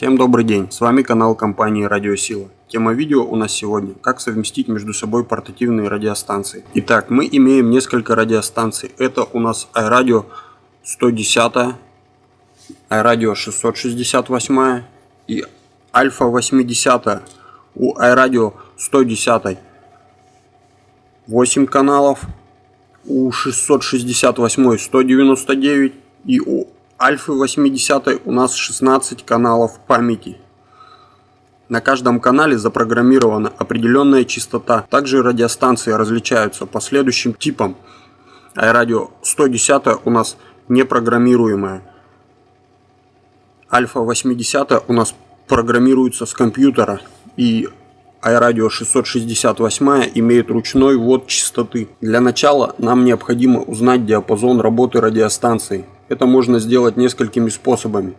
Всем добрый день, с вами канал компании Радиосила. Тема видео у нас сегодня «Как совместить между собой портативные радиостанции». Итак, мы имеем несколько радиостанций. Это у нас iRadio 110, iRadio 668 и Альфа 80. У iRadio 110 8 каналов, у 668 199 и у Альфы 80 у нас 16 каналов памяти. На каждом канале запрограммирована определенная частота. Также радиостанции различаются по следующим типам. iRadio 110 у нас непрограммируемая. Альфа 80 у нас программируется с компьютера. И iRadio 668 имеет ручной ввод частоты. Для начала нам необходимо узнать диапазон работы радиостанции. Это можно сделать несколькими способами.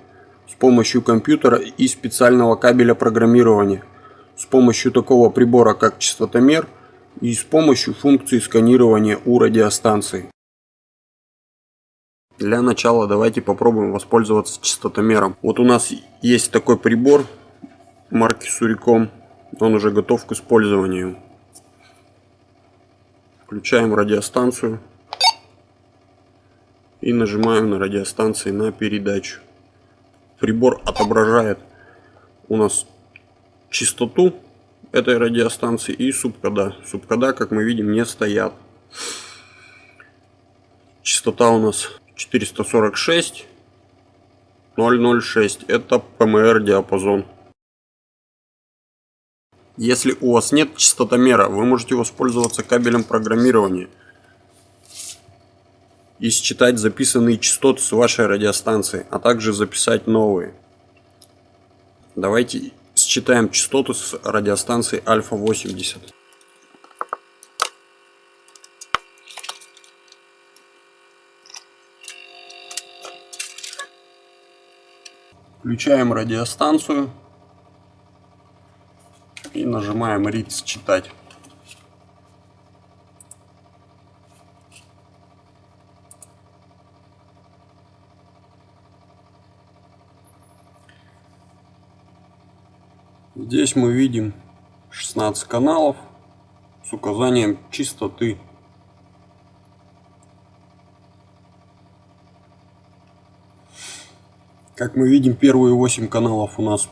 С помощью компьютера и специального кабеля программирования. С помощью такого прибора как частотомер и с помощью функции сканирования у радиостанции. Для начала давайте попробуем воспользоваться частотомером. Вот у нас есть такой прибор марки Суриком он уже готов к использованию. Включаем радиостанцию и нажимаем на радиостанции на передачу. Прибор отображает у нас частоту этой радиостанции и субкода. Субкода, как мы видим, не стоят. Частота у нас 446 006. Это ПМР диапазон. Если у вас нет частотомера, вы можете воспользоваться кабелем программирования и считать записанные частоты с вашей радиостанции, а также записать новые. Давайте считаем частоты с радиостанции Альфа 80. Включаем радиостанцию и нажимаем read считать. Здесь мы видим 16 каналов с указанием частоты. Как мы видим, первые 8 каналов у нас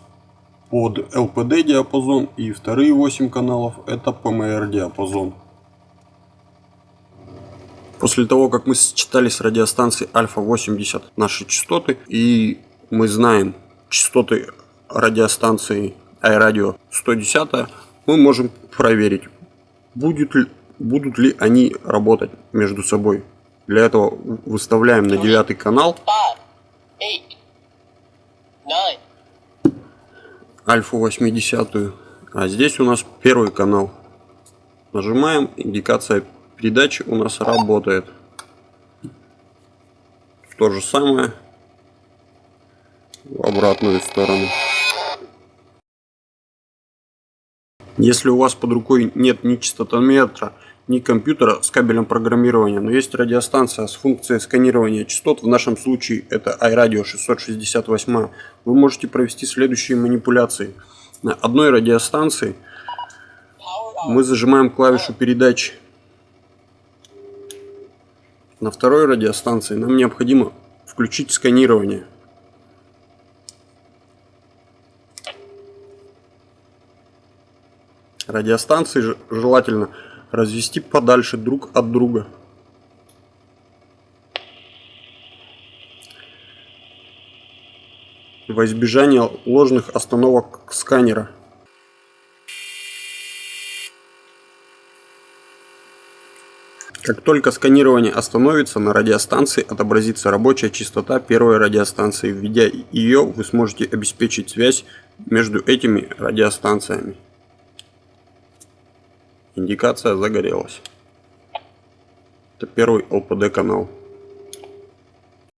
под LPD диапазон и вторые 8 каналов это PMR диапазон. После того, как мы сочетали с радиостанцией Альфа 80 наши частоты и мы знаем частоты радиостанции iRadio 110, мы можем проверить, будет ли, будут ли они работать между собой. Для этого выставляем на девятый канал. альфа 80 а здесь у нас первый канал. Нажимаем индикация передачи у нас работает. То же самое в обратную сторону если у вас под рукой нет ни частотометра ни компьютера с кабелем программирования, но есть радиостанция с функцией сканирования частот, в нашем случае это iRadio 668, вы можете провести следующие манипуляции. На одной радиостанции мы зажимаем клавишу передачи. На второй радиостанции нам необходимо включить сканирование. Радиостанции желательно развести подальше друг от друга. Во избежание ложных остановок сканера. Как только сканирование остановится, на радиостанции отобразится рабочая частота первой радиостанции. Введя ее, вы сможете обеспечить связь между этими радиостанциями. Индикация загорелась. Это первый ЛПД канал.